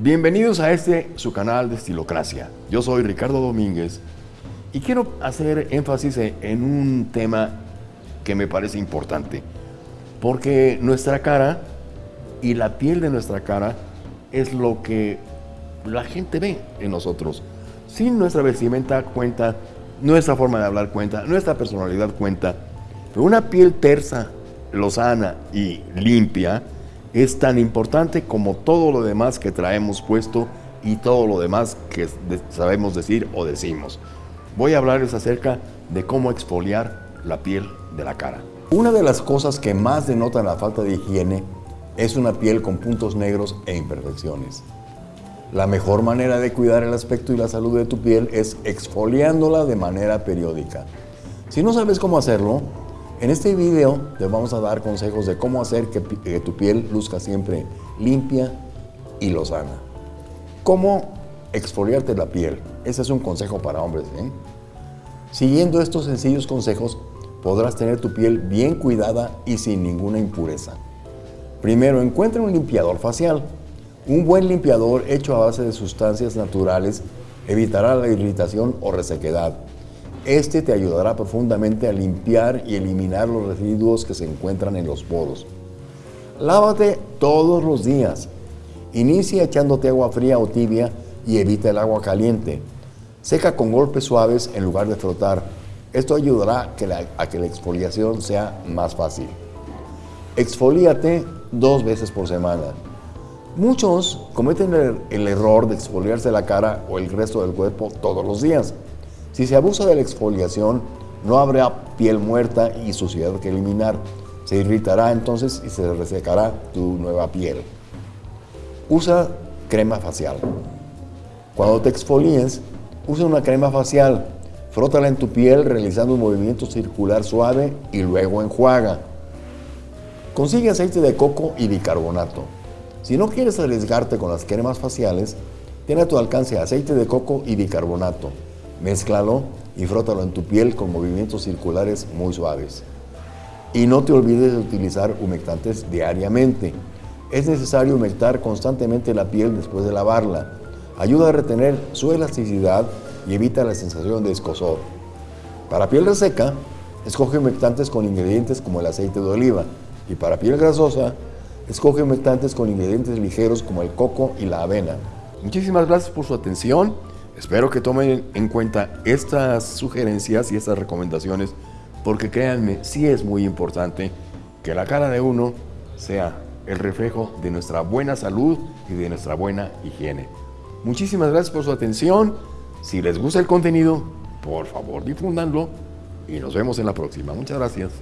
Bienvenidos a este, su canal de Estilocracia. Yo soy Ricardo Domínguez y quiero hacer énfasis en un tema que me parece importante. Porque nuestra cara y la piel de nuestra cara es lo que la gente ve en nosotros. Sin nuestra vestimenta cuenta, nuestra forma de hablar cuenta, nuestra personalidad cuenta. Pero una piel tersa, lozana y limpia es tan importante como todo lo demás que traemos puesto y todo lo demás que sabemos decir o decimos. Voy a hablarles acerca de cómo exfoliar la piel de la cara. Una de las cosas que más denotan la falta de higiene es una piel con puntos negros e imperfecciones. La mejor manera de cuidar el aspecto y la salud de tu piel es exfoliándola de manera periódica. Si no sabes cómo hacerlo, en este video te vamos a dar consejos de cómo hacer que, tu piel luzca siempre limpia y lozana. ¿Cómo exfoliarte la piel? Ese es un consejo para hombres. ¿eh? Siguiendo estos sencillos consejos, podrás tener tu piel bien cuidada y sin ninguna impureza. Primero, encuentra un limpiador facial. Un buen limpiador hecho a base de sustancias naturales evitará la irritación o resequedad. Este te ayudará profundamente a limpiar y eliminar los residuos que se encuentran en los poros. Lávate todos los días. Inicia echándote agua fría o tibia y evita el agua caliente. Seca con golpes suaves en lugar de frotar. Esto ayudará a que la exfoliación sea más fácil. Exfolíate dos veces por semana. Muchos cometen el, error de exfoliarse la cara o el resto del cuerpo todos los días. Si se abusa de la exfoliación, no habrá piel muerta y suciedad que eliminar. Se irritará entonces y se resecará tu nueva piel. Usa crema facial. Cuando te exfolies, usa una crema facial. Frótala en tu piel realizando un movimiento circular suave y luego enjuaga. Consigue aceite de coco y bicarbonato. Si no quieres arriesgarte con las cremas faciales, tiene a tu alcance aceite de coco y bicarbonato. Mézclalo y frótalo en tu piel con movimientos circulares muy suaves. Y no te olvides de utilizar humectantes diariamente. Es necesario humectar constantemente la piel después de lavarla. Ayuda a retener su elasticidad y evita la sensación de escozor. Para piel reseca, escoge humectantes con ingredientes como el aceite de oliva. Y para piel grasosa, Escoge humectantes con ingredientes ligeros como el coco y la avena. Muchísimas gracias por su atención. Espero que tomen en cuenta estas sugerencias y estas recomendaciones porque créanme, sí es muy importante que la cara de uno sea el reflejo de nuestra buena salud y de nuestra buena higiene. Muchísimas gracias por su atención. Si les gusta el contenido, por favor difúndanlo y nos vemos en la próxima. Muchas gracias.